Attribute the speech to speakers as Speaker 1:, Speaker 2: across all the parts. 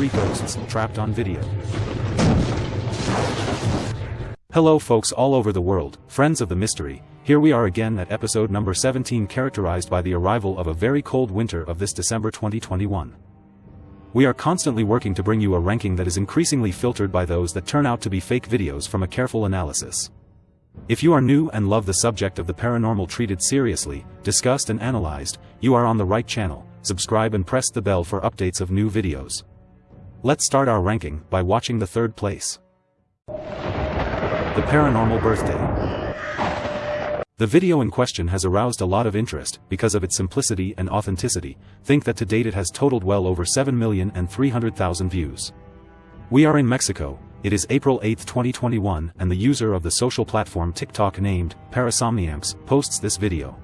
Speaker 1: three ghosts trapped on video. Hello folks all over the world, friends of the mystery, here we are again at episode number 17 characterized by the arrival of a very cold winter of this December 2021. We are constantly working to bring you a ranking that is increasingly filtered by those that turn out to be fake videos from a careful analysis. If you are new and love the subject of the paranormal treated seriously, discussed and analyzed, you are on the right channel, subscribe and press the bell for updates of new videos. Let's start our ranking by watching the third place. The Paranormal Birthday the video in question has aroused a lot of interest because of its simplicity and authenticity, think that to date it has totaled well over 7,300,000 views. We are in Mexico, it is April 8, 2021 and the user of the social platform TikTok named, Parasomniamps, posts this video.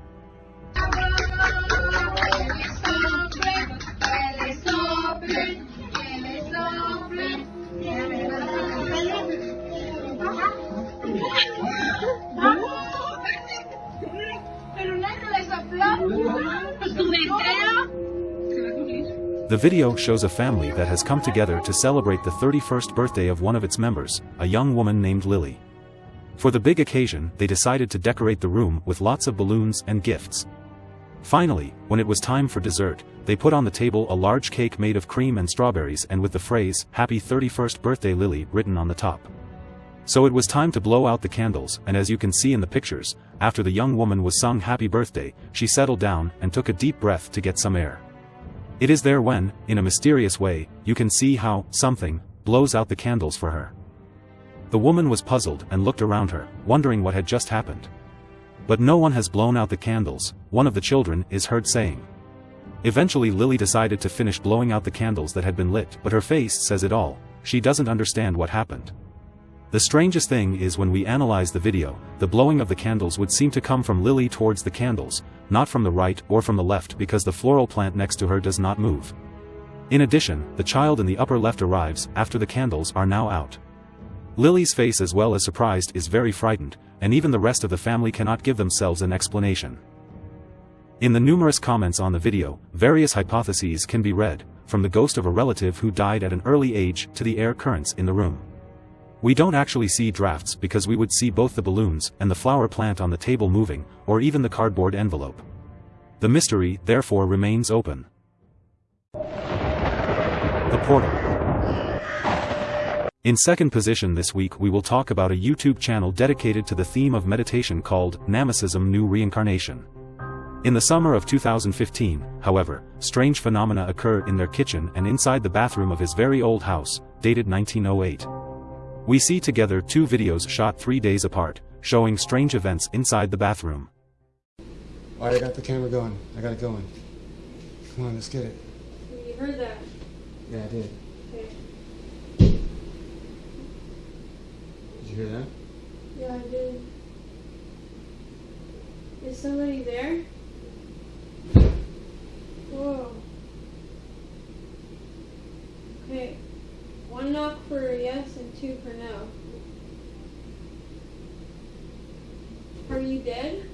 Speaker 1: The video shows a family that has come together to celebrate the 31st birthday of one of its members, a young woman named Lily. For the big occasion, they decided to decorate the room with lots of balloons and gifts. Finally, when it was time for dessert, they put on the table a large cake made of cream and strawberries and with the phrase, Happy 31st Birthday Lily written on the top. So it was time to blow out the candles, and as you can see in the pictures, after the young woman was sung happy birthday, she settled down and took a deep breath to get some air. It is there when, in a mysterious way, you can see how, something, blows out the candles for her. The woman was puzzled and looked around her, wondering what had just happened. But no one has blown out the candles, one of the children is heard saying. Eventually Lily decided to finish blowing out the candles that had been lit but her face says it all, she doesn't understand what happened. The strangest thing is when we analyze the video, the blowing of the candles would seem to come from Lily towards the candles, not from the right or from the left because the floral plant next to her does not move. In addition, the child in the upper left arrives after the candles are now out. Lily's face as well as surprised is very frightened, and even the rest of the family cannot give themselves an explanation. In the numerous comments on the video, various hypotheses can be read, from the ghost of a relative who died at an early age to the air currents in the room. We don't actually see drafts because we would see both the balloons and the flower plant on the table moving, or even the cardboard envelope. The mystery, therefore remains open. The Portal In second position this week we will talk about a YouTube channel dedicated to the theme of meditation called Namasism New Reincarnation. In the summer of 2015, however, strange phenomena occur in their kitchen and inside the bathroom of his very old house, dated 1908. We see together two videos shot three days apart, showing strange events inside the bathroom.
Speaker 2: Alright, I got the camera going. I got it going. Come on, let's get it.
Speaker 3: You heard that?
Speaker 2: Yeah, I did.
Speaker 3: Okay.
Speaker 2: Did you hear that?
Speaker 3: Yeah, I did. Is somebody there? Whoa. Okay. One knock for yes and two for no. Are you dead?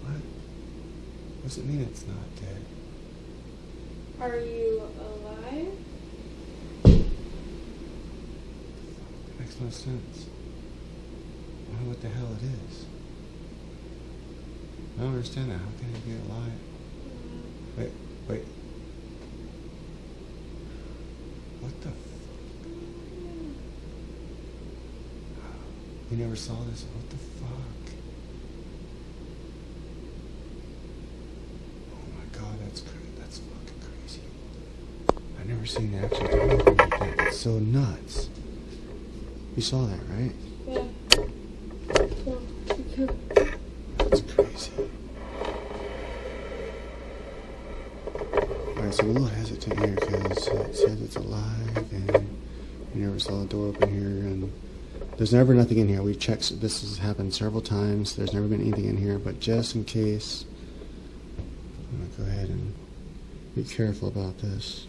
Speaker 2: What? What does it mean it's not dead?
Speaker 3: Are you alive?
Speaker 2: That makes no sense. I don't know what the hell it is. I don't understand that. How can it be alive? Mm-hmm. Wait, wait. What the? You never saw this? What the fuck? Oh my god, that's crazy. That's fucking crazy. I've never seen do like that. It's so nuts. You saw that, right?
Speaker 3: Yeah. So, okay.
Speaker 2: That's crazy. Alright, so we're a little hesitant here because it says it's alive and we never saw the door open here and there's never nothing in here. We've checked, this has happened several times. There's never been anything in here, but just in case, I'm to go ahead and be careful about this.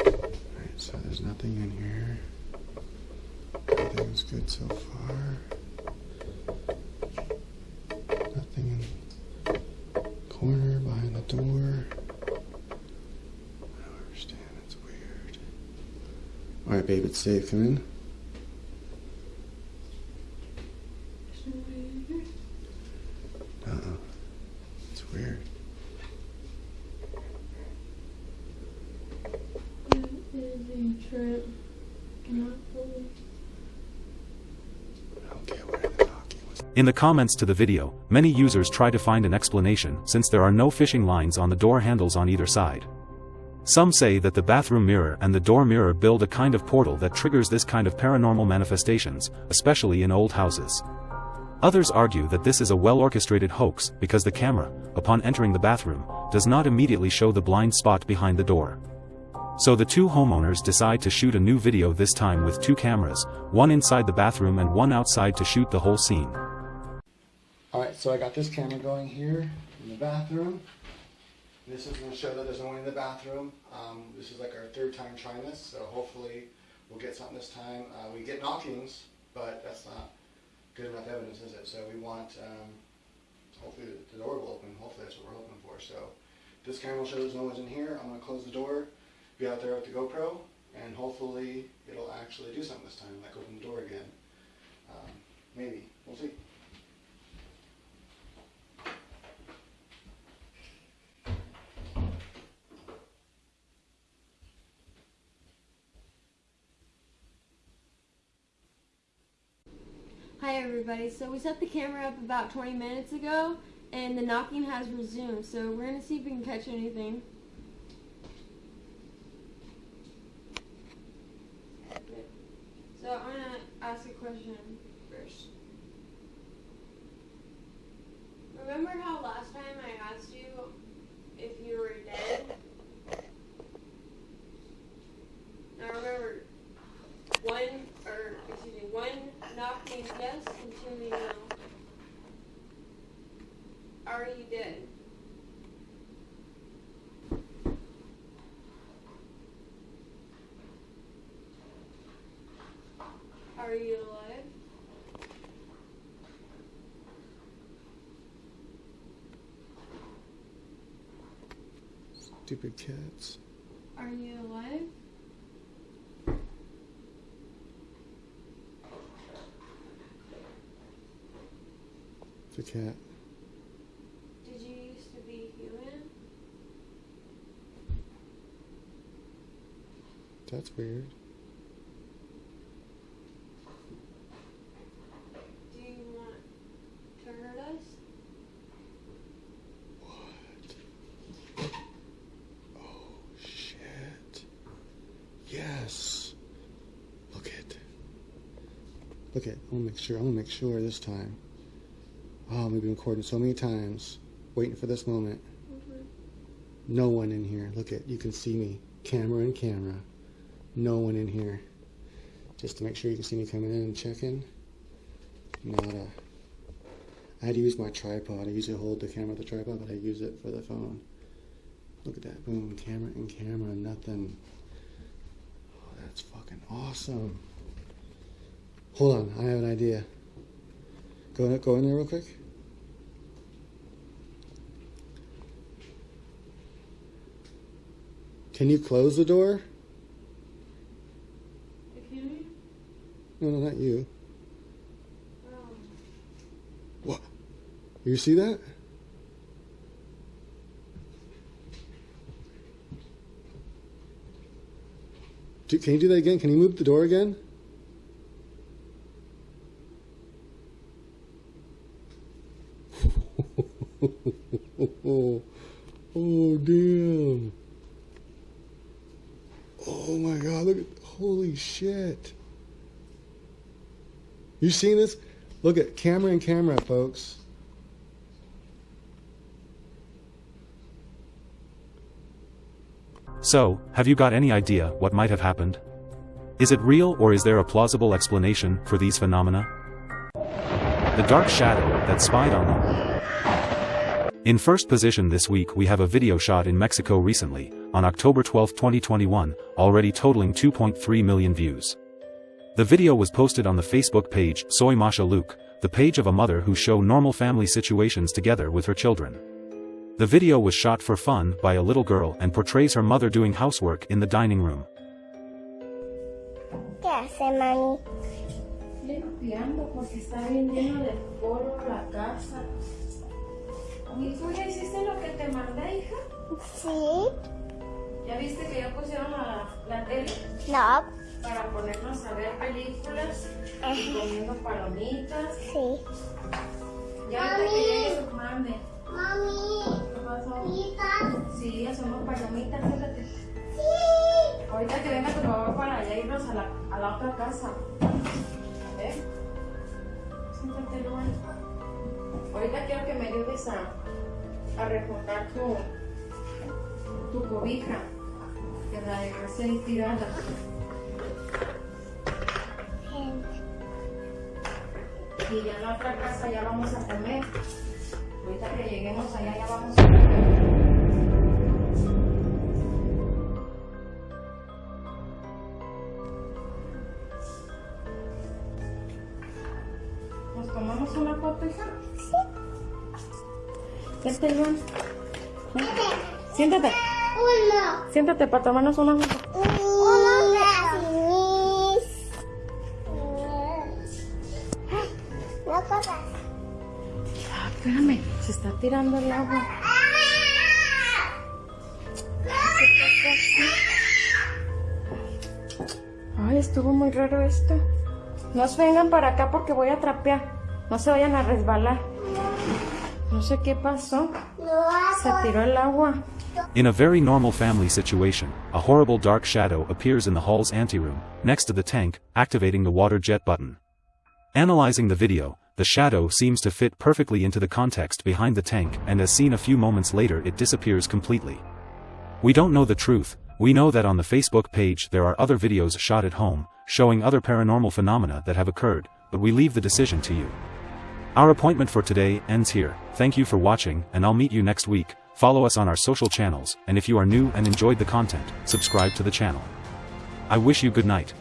Speaker 2: Alright, so there's nothing in here. Everything's good so far. Nothing in the door. I don't understand. It's weird. All right, babe, it's safe. Come in. Uh oh. It's weird.
Speaker 1: In the comments to the video, many users try to find an explanation since there are no fishing lines on the door handles on either side. Some say that the bathroom mirror and the door mirror build a kind of portal that triggers this kind of paranormal manifestations, especially in old houses. Others argue that this is a well-orchestrated hoax because the camera, upon entering the bathroom, does not immediately show the blind spot behind the door. So the two homeowners decide to shoot a new video this time with two cameras, one inside the bathroom and one outside to shoot the whole scene.
Speaker 2: All right, so I got this camera going here in the bathroom. This is going to show that there's no one in the bathroom. Um, this is like our third time trying this, so hopefully we'll get something this time. Uh, we get knockings, but that's not good enough evidence, is it? So we want, um, hopefully the door will open. Hopefully that's what we're hoping for. So this camera will show there's no one's in here. I'm going to close the door, be out there with the GoPro, and hopefully it'll actually do something this time, like open the door again. Um, maybe. We'll see.
Speaker 3: Hi everybody. So we set the camera up about 20 minutes ago, and the knocking has resumed. So we're gonna see if we can catch anything. So I'm gonna ask a question first. Remember how last time I asked you if you were dead? Now remember, one or excuse me, one knock means yes and two means no. Are you dead? Are you alive?
Speaker 2: Stupid cats.
Speaker 3: Are you alive?
Speaker 2: It's a cat.
Speaker 3: Did you used to be human?
Speaker 2: That's weird.
Speaker 3: Do you want to hurt us?
Speaker 2: What? Oh shit. Yes. Look it. Look it. I want to make sure. I want to make sure this time. Oh, we've been recording so many times, waiting for this moment. Mm-hmm. No one in here. Look at, You can see me. Camera and camera. No one in here. Just to make sure you can see me coming in and checking. Nada. I had to use my tripod. I usually hold the camera with the tripod, but I use it for the phone. Look at that. Boom. Camera and camera. Nothing. Oh, that's fucking awesome. Hold on. I have an idea. Go, in, go in there real quick. Can you close the door? No, no, not you.
Speaker 3: Um,
Speaker 2: What? You see that? Do, can you do that again? Can you move the door again? oh, damn. Oh my god, look at holy shit. You seen this? Look at camera and camera, folks.
Speaker 1: So, have you got any idea what might have happened? Is it real or is there a plausible explanation for these phenomena? The dark shadow that spied on them. In first position this week we have a video shot in Mexico recently, on October 12, 2021, already totaling 2.3 million views. The video was posted on the Facebook page Soy Masha Luke, the page of a mother who show normal family situations together with her children. The video was shot for fun by a little girl and portrays her mother doing housework in the dining room.
Speaker 4: ¿Qué hace, mami?
Speaker 5: limpiando porque está bien lleno de polvo la casa. ¿Y tú ya hiciste lo que te mandé, hija?
Speaker 4: Sí.
Speaker 5: ¿Ya viste que ya pusieron la, la tele
Speaker 4: No.
Speaker 5: Para ponernos a ver películas y comiendo palomitas?
Speaker 4: Sí.
Speaker 5: Ya ahorita que llegue su mande.
Speaker 4: Mami.
Speaker 5: ¿Qué pasó? Sí, hacemos palomitas, fíjate.
Speaker 4: Sí.
Speaker 5: Ahorita que venga tu papá para allá irnos a la, a la otra casa. ¿Eh? Siéntate, Luan. Ahorita quiero que me ayudes a, a recortar tu, tu cobija. Que la dejé tirada. Y ya en otra casa ya vamos a comer. Ahorita que lleguemos allá ya vamos a comer. ¿Nos tomamos una foto, hija? Vente, Luan. Ven. Siéntate.
Speaker 4: Uno.
Speaker 5: Siéntate para tomarnos una foto. Tirando el agua. Ay, estuvo muy raro esto. No se vengan para acá porque voy a trapear. No se vayan a resbalar. No sé qué pasó. Se tiró el agua.
Speaker 1: In a very normal family situation, a horrible dark shadow appears in the hall's anteroom, next to the tank, activating the water jet button. Analyzing the video, the shadow seems to fit perfectly into the context behind the tank and as seen a few moments later it disappears completely. We don't know the truth, we know that on the Facebook page there are other videos shot at home, showing other paranormal phenomena that have occurred, but we leave the decision to you. Our appointment for today ends here, thank you for watching and I'll meet you next week, follow us on our social channels and if you are new and enjoyed the content, subscribe to the channel. I wish you good night.